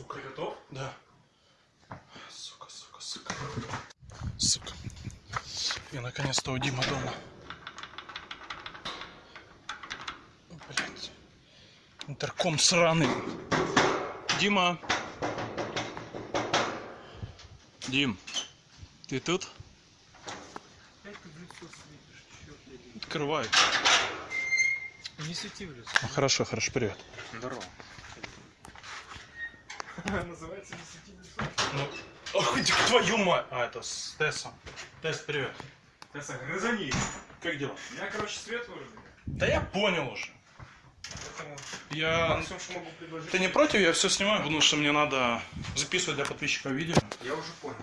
Сука. Ты готов? Да. Сука, сука, сука. Сука. Я наконец-то у Димы дома. Блять. Интерком сраный. Дима. Дим, ты тут? Открывай. Не свети в лицо. Ну, хорошо, хорошо, привет. Здорово. Называется не свети в лицо. Ну, ох, твою мать. А, это с Тессом. Тесс, привет. Тесса, грызани. Как дела? Меня, короче, свет выжили. Да я понял уже. Поэтому Я... максимум, что могу предложить. Ты не против? Я все снимаю, потому что мне надо записывать для подписчиков видео. Я уже понял.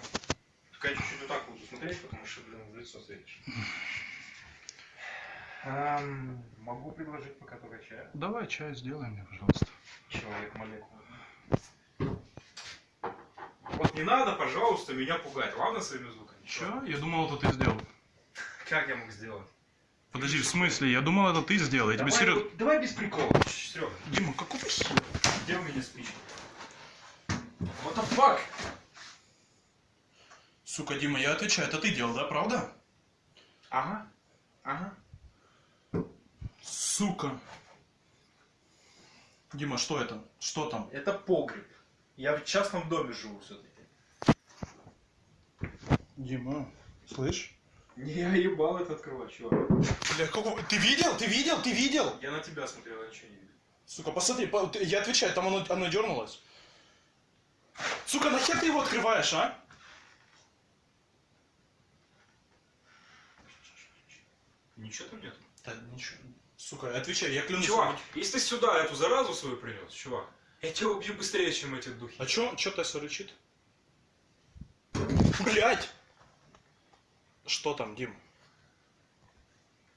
Только я чуть-чуть вот так буду смотреть, потому что, блин, в лицо светишь. Ам, могу предложить пока только чая. Давай чай сделай мне, пожалуйста. Человек молекула. Вот не надо, пожалуйста, меня пугать. Ладно своими звуками? Че? Я думал, это ты сделал. Как я мог сделать? Подожди, в смысле? Я думал, это ты сделал. Я тебе давай, серьезно... вот- давай без прикола. Серега, Дима, какого хера? где у меня спичка? What the fuck? Сука, Дима, я отвечаю, это ты делал, да, правда? Ага. Ага. Сука. Дима, что это? Что там? Это погреб. Я в частном доме живу все-таки. Дима, слышь? Я ебал это открывать, чувак. Бля, какого... Ты видел? Ты видел? Ты видел? Я на тебя смотрел, я ничего не видел. Сука, посмотри, по- я отвечаю, там оно, оно дернулось. Сука, нахер ты его открываешь, а? Ничего там нет. Да ничего. Сука, отвечай, я клянусь. Чувак, если ты сюда эту заразу свою принес, чувак, я тебя убью быстрее, чем эти духи. А чё, чё Тесса рычит? Блять! Что там, Дим?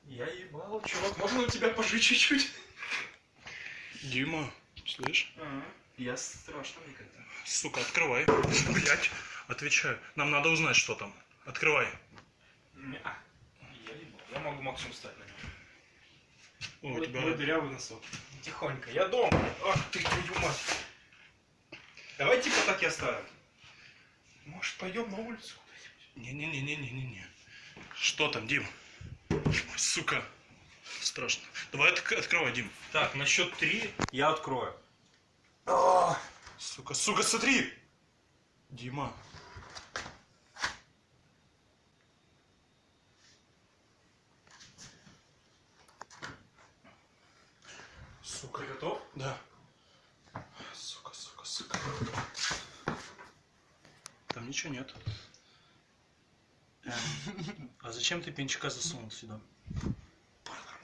Я ебал, чувак, можно у тебя пожить чуть-чуть? Дима, слышь? Я страшно никогда. Сука, открывай. Блять, отвечаю. Нам надо узнать, что там. Открывай. Я ебал. Я могу максимум встать на нем. О, у Вот тебя... мой дырявый носок. Тихонько, я дома. Ах ты, твою мать. Давай типа так и оставим. Может, пойдем на улицу куда-нибудь? Не-не-не-не-не-не. Что там, Дим? Сука. Страшно. Давай отк- открывай, Дим. Так, на счет три я открою. Сука, сука, смотри! Дима. Сука. Ты готов? Да. Сука, сука, сука. Там ничего нет. А зачем ты пинчика засунул сюда? Паранормально.